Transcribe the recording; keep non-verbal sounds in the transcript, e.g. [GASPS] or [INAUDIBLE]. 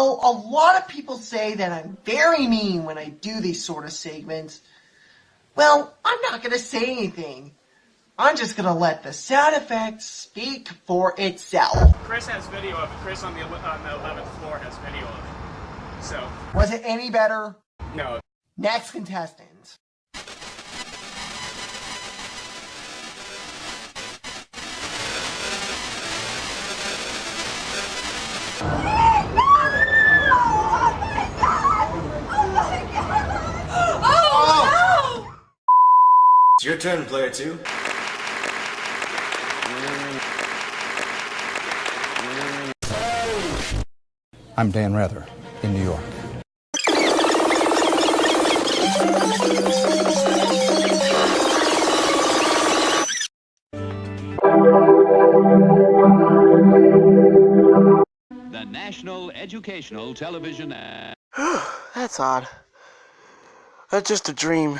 know, a lot of people say that I'm very mean when I do these sort of segments. Well, I'm not going to say anything. I'm just going to let the sound effects speak for itself. Chris has video of it. Chris on the, on the 11th floor has video of it. So. Was it any better? No. Next contestant. It's your turn, player two. I'm Dan Rather in New York. The National Educational Television. [GASPS] That's odd. That's just a dream.